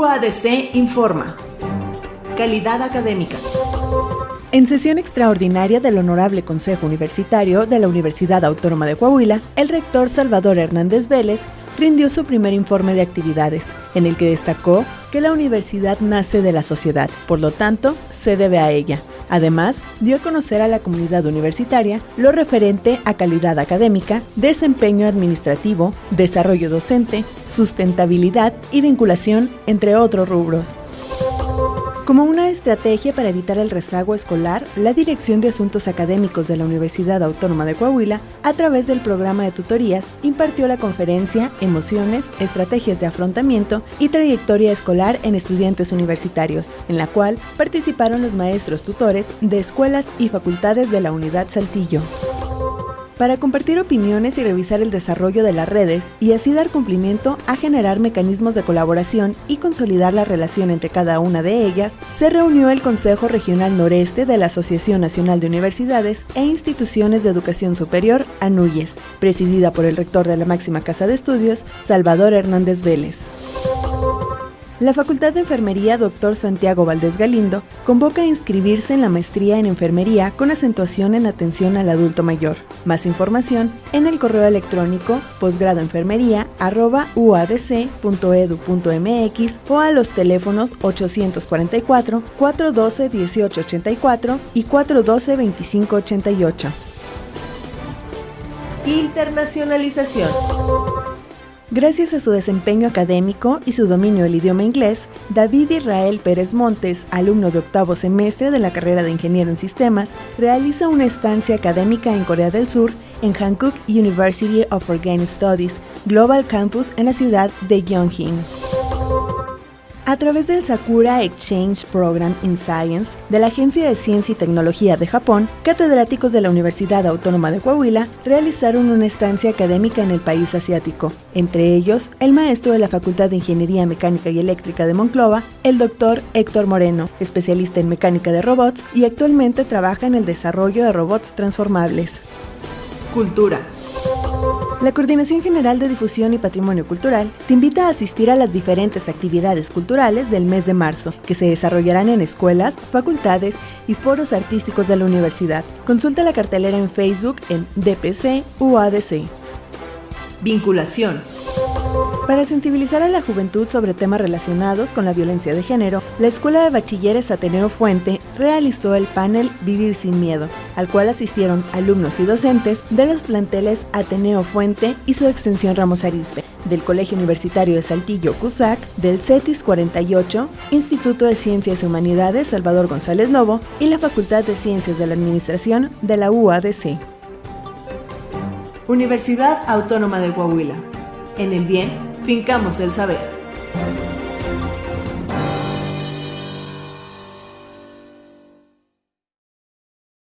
UADC informa. Calidad académica. En sesión extraordinaria del Honorable Consejo Universitario de la Universidad Autónoma de Coahuila, el rector Salvador Hernández Vélez rindió su primer informe de actividades, en el que destacó que la universidad nace de la sociedad, por lo tanto, se debe a ella. Además, dio a conocer a la comunidad universitaria lo referente a calidad académica, desempeño administrativo, desarrollo docente, sustentabilidad y vinculación, entre otros rubros. Como una estrategia para evitar el rezago escolar, la Dirección de Asuntos Académicos de la Universidad Autónoma de Coahuila, a través del programa de tutorías, impartió la conferencia Emociones, Estrategias de Afrontamiento y Trayectoria Escolar en Estudiantes Universitarios, en la cual participaron los maestros tutores de escuelas y facultades de la Unidad Saltillo para compartir opiniones y revisar el desarrollo de las redes y así dar cumplimiento a generar mecanismos de colaboración y consolidar la relación entre cada una de ellas, se reunió el Consejo Regional Noreste de la Asociación Nacional de Universidades e Instituciones de Educación Superior, ANUYES, presidida por el rector de la máxima casa de estudios, Salvador Hernández Vélez. La Facultad de Enfermería Dr. Santiago Valdés Galindo convoca a inscribirse en la maestría en enfermería con acentuación en atención al adulto mayor. Más información en el correo electrónico posgradoenfermería.uadc.edu.mx o a los teléfonos 844-412-1884 y 412-2588. Internacionalización. Gracias a su desempeño académico y su dominio del idioma inglés, David Israel Pérez Montes, alumno de octavo semestre de la carrera de Ingeniero en Sistemas, realiza una estancia académica en Corea del Sur en Hankook University of Organic Studies, Global Campus en la ciudad de Gyeonggi. A través del Sakura Exchange Program in Science de la Agencia de Ciencia y Tecnología de Japón, catedráticos de la Universidad Autónoma de Coahuila realizaron una estancia académica en el país asiático, entre ellos el maestro de la Facultad de Ingeniería Mecánica y Eléctrica de Monclova, el doctor Héctor Moreno, especialista en mecánica de robots y actualmente trabaja en el desarrollo de robots transformables. Cultura. La Coordinación General de Difusión y Patrimonio Cultural te invita a asistir a las diferentes actividades culturales del mes de marzo, que se desarrollarán en escuelas, facultades y foros artísticos de la universidad. Consulta la cartelera en Facebook en DPC UADC. Vinculación. Para sensibilizar a la juventud sobre temas relacionados con la violencia de género, la Escuela de Bachilleres Ateneo Fuente realizó el panel Vivir sin Miedo, al cual asistieron alumnos y docentes de los planteles Ateneo Fuente y su extensión Ramos Arizpe, del Colegio Universitario de Saltillo CUSAC, del CETIS 48, Instituto de Ciencias y Humanidades Salvador González Lobo y la Facultad de Ciencias de la Administración de la UADC. Universidad Autónoma de Coahuila. En el bien, Fincamos el saber.